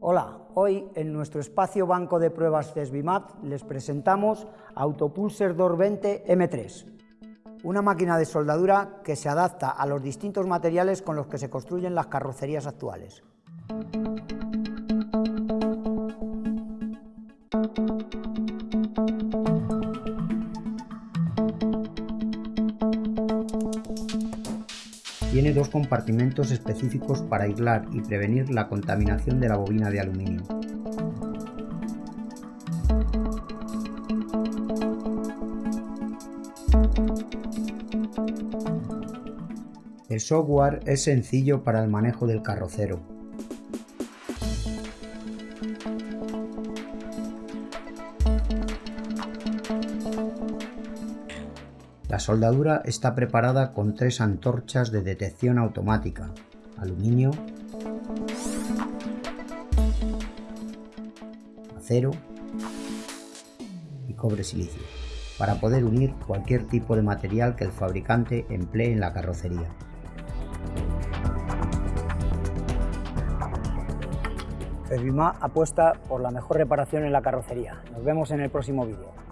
Hola, hoy en nuestro espacio banco de pruebas CESBIMAP les presentamos Autopulser 220 M3, una máquina de soldadura que se adapta a los distintos materiales con los que se construyen las carrocerías actuales. Tiene dos compartimentos específicos para aislar y prevenir la contaminación de la bobina de aluminio. El software es sencillo para el manejo del carrocero. La soldadura está preparada con tres antorchas de detección automática, aluminio, acero y cobre silicio, para poder unir cualquier tipo de material que el fabricante emplee en la carrocería. Fervima apuesta por la mejor reparación en la carrocería. Nos vemos en el próximo vídeo.